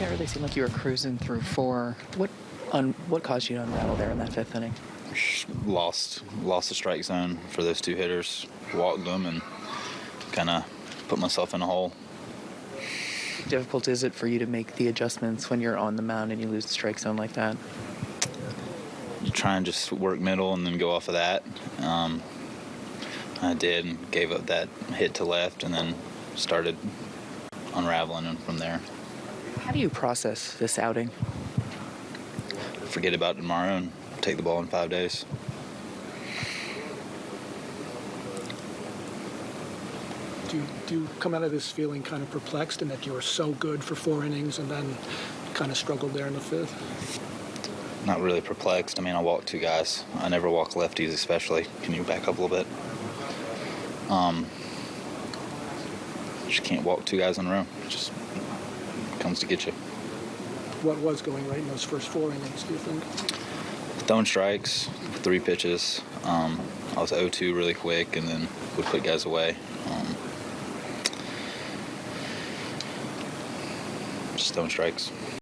really seemed like you were cruising through four. What un, what caused you to unravel there in that fifth inning? Lost lost the strike zone for those two hitters. Walked them and kind of put myself in a hole. How difficult is it for you to make the adjustments when you're on the mound and you lose the strike zone like that? You try and just work middle and then go off of that. Um, I did and gave up that hit to left and then started unraveling and from there. How do you process this outing? Forget about tomorrow and take the ball in five days. Do you, do you come out of this feeling kind of perplexed in that you were so good for four innings and then kind of struggled there in the fifth? Not really perplexed. I mean, I walk two guys. I never walk lefties, especially. Can you back up a little bit? Um, just can't walk two guys in a row. Just comes to get you. What was going right in those first four innings, do you think? Throwing strikes, three pitches. Um, I was 0-2 really quick, and then would put guys away. Um, just throwing strikes.